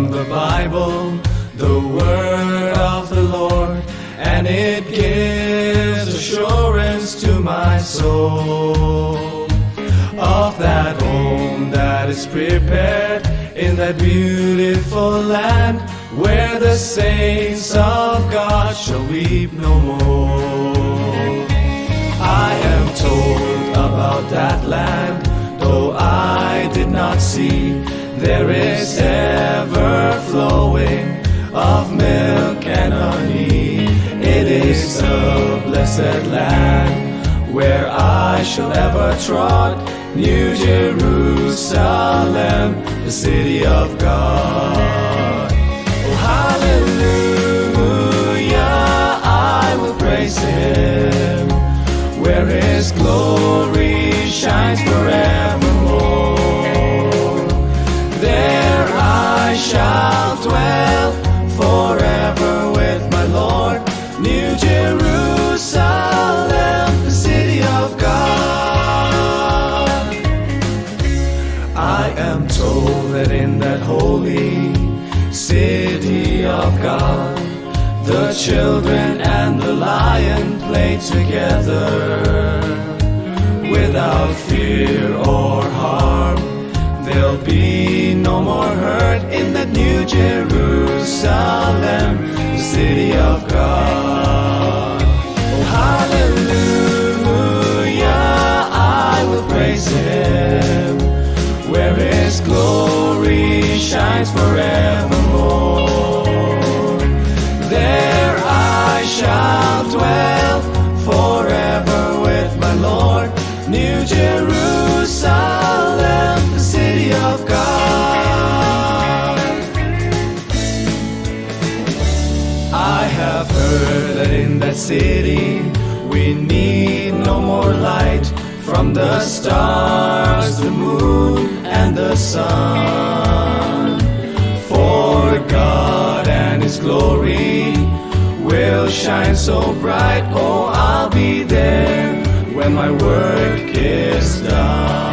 from the Bible, the word of the Lord, and it gives assurance to my soul of that home that is prepared in that beautiful land where the saints of God shall weep no more. I am told about that land, though I did not see. There is milk and honey. It is a blessed land where I shall ever trod. New Jerusalem, the city of God. That in that holy city of God, the children and the lion play together without fear or harm. There'll be no more hurt in that new Jerusalem, the city of God. Oh, hallelujah, I will praise Him where His glory shines forevermore. There I shall dwell forever with my Lord. New Jerusalem, the city of God. I have heard that in that city we need no more light from the stars, the moon, glory will shine so bright. Oh, I'll be there when my work is done.